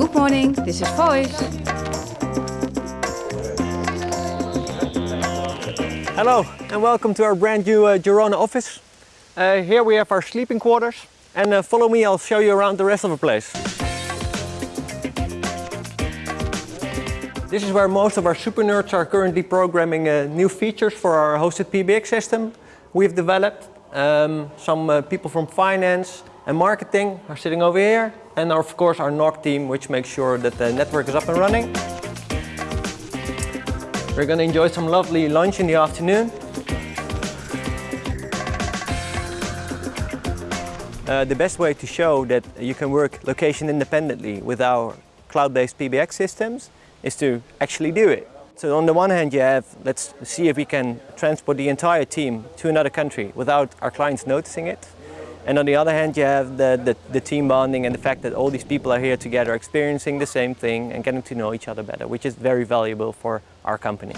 Good morning, this is Voys. Hello and welcome to our brand new uh, Girona office. Uh, here we have our sleeping quarters and uh, follow me, I'll show you around the rest of the place. This is where most of our super nerds are currently programming uh, new features for our hosted PBX system we've developed. Um, some uh, people from finance and marketing are sitting over here and of course our NOC team which makes sure that the network is up and running. We're going to enjoy some lovely lunch in the afternoon. Uh, the best way to show that you can work location independently with our cloud-based PBX systems is to actually do it. So on the one hand you have, let's see if we can transport the entire team to another country without our clients noticing it. And on the other hand you have the, the, the, team bonding and the fact that all these people are here together experiencing the same thing and getting to know each other better, which is very valuable for our company.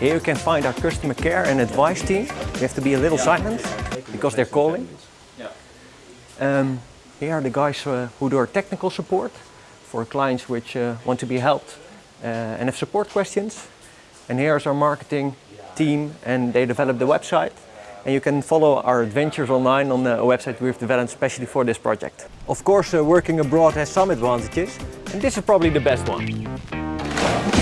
Here you can find our customer care and advice team. You have to be a little silent because they're calling. Um, here are the guys uh, who do our technical support for clients which uh, want to be helped uh, and have support questions. And here's our marketing team and they developed the website. And you can follow our adventures online on the website we've developed especially for this project. Of course, working abroad has some advantages, and this is probably the best one.